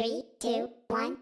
Three, two, one,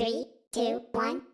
Three, two, one.